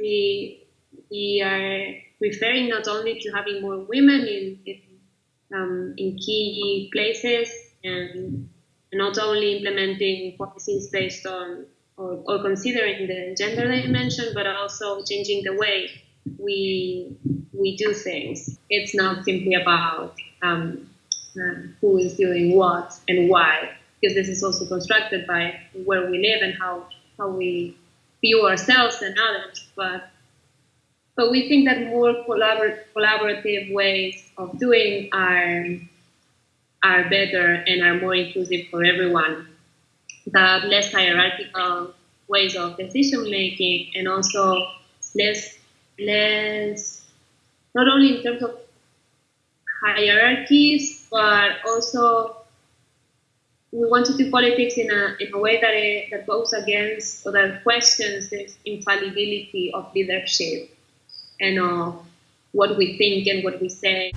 we we are referring not only to having more women in in, um, in key places and not only implementing policies based on or, or considering the gender dimension, but also changing the way we we do things. It's not simply about um, uh, who is doing what and why, because this is also constructed by where we live and how how we view ourselves and others. But but we think that more collabor- collaborative ways of doing are are better and are more inclusive for everyone. That less hierarchical ways of decision making and also less less not only in terms of hierarchies but also we want to do politics in a, in a way that, it, that goes against or that questions this infallibility of leadership and of what we think and what we say.